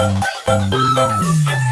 Musik